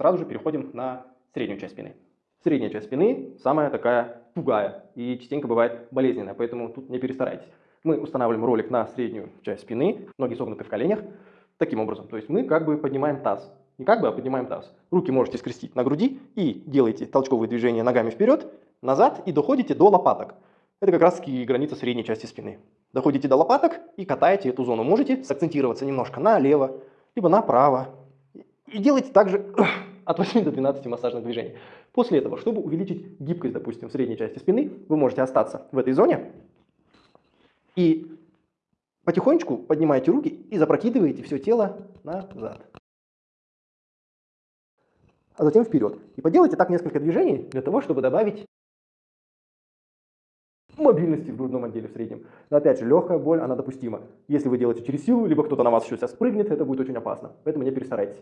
Сразу же переходим на среднюю часть спины. Средняя часть спины самая такая тугая и частенько бывает болезненная, поэтому тут не перестарайтесь. Мы устанавливаем ролик на среднюю часть спины, ноги согнуты в коленях, таким образом. То есть мы как бы поднимаем таз. Не как бы, а поднимаем таз. Руки можете скрестить на груди и делаете толчковые движения ногами вперед, назад и доходите до лопаток. Это как раз таки граница средней части спины. Доходите до лопаток и катаете эту зону. Можете сакцентироваться немножко налево, либо направо. И делайте также от 8 до 12 массажных движений. После этого, чтобы увеличить гибкость, допустим, в средней части спины, вы можете остаться в этой зоне и потихонечку поднимаете руки и запрокидываете все тело назад. А затем вперед. И поделайте так несколько движений для того, чтобы добавить мобильности в грудном отделе в среднем. Но опять же, легкая боль, она допустима. Если вы делаете через силу, либо кто-то на вас еще сейчас спрыгнет, это будет очень опасно. Поэтому не перестарайтесь.